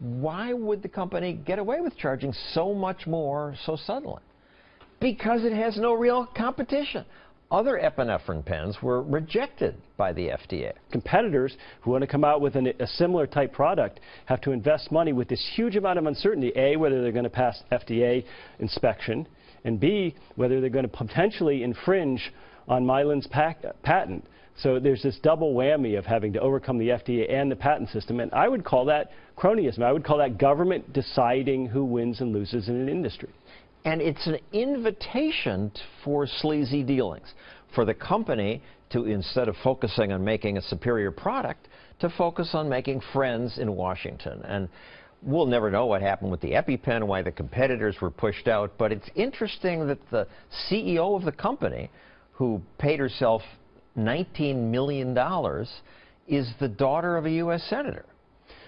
why would the company get away with charging so much more so suddenly? Because it has no real competition. Other epinephrine pens were rejected by the FDA. Competitors who want to come out with an, a similar type product have to invest money with this huge amount of uncertainty. A, whether they're going to pass FDA inspection, and B, whether they're going to potentially infringe on Mylan's patent. So there's this double whammy of having to overcome the FDA and the patent system, and I would call that cronyism. I would call that government deciding who wins and loses in an industry. And it's an invitation for sleazy dealings, for the company to, instead of focusing on making a superior product, to focus on making friends in Washington. And we'll never know what happened with the EpiPen, why the competitors were pushed out, but it's interesting that the CEO of the company, who paid herself $19 million, is the daughter of a U.S. Senator.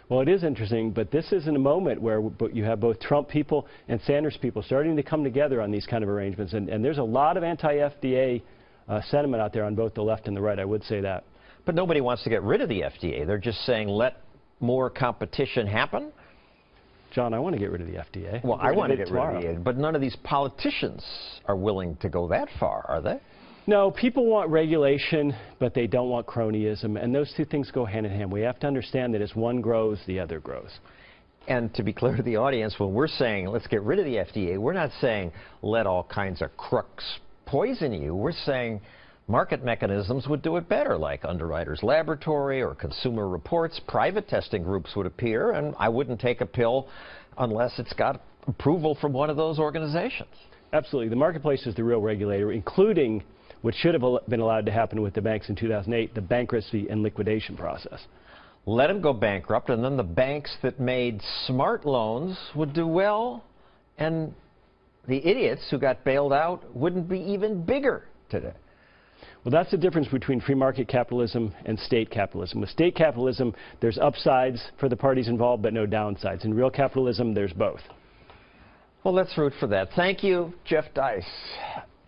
Well, it is interesting, but this is in a moment where you have both Trump people and Sanders people starting to come together on these kind of arrangements, and, and there's a lot of anti-FDA uh, sentiment out there on both the left and the right, I would say that. But nobody wants to get rid of the FDA. They're just saying let more competition happen. John, I want to get rid of the FDA. Well, I want to get tomorrow. rid of it, but none of these politicians are willing to go that far, are they? No, people want regulation, but they don't want cronyism, and those two things go hand in hand. We have to understand that as one grows, the other grows. And to be clear to the audience, when we're saying let's get rid of the FDA, we're not saying let all kinds of crooks poison you. We're saying market mechanisms would do it better, like Underwriters Laboratory or Consumer Reports. Private testing groups would appear, and I wouldn't take a pill unless it's got approval from one of those organizations. Absolutely. The marketplace is the real regulator, including what should have been allowed to happen with the banks in 2008, the bankruptcy and liquidation process. Let them go bankrupt, and then the banks that made smart loans would do well, and the idiots who got bailed out wouldn't be even bigger today. Well, that's the difference between free market capitalism and state capitalism. With state capitalism, there's upsides for the parties involved, but no downsides. In real capitalism, there's both. Well, let's root for that. Thank you, Jeff Deist.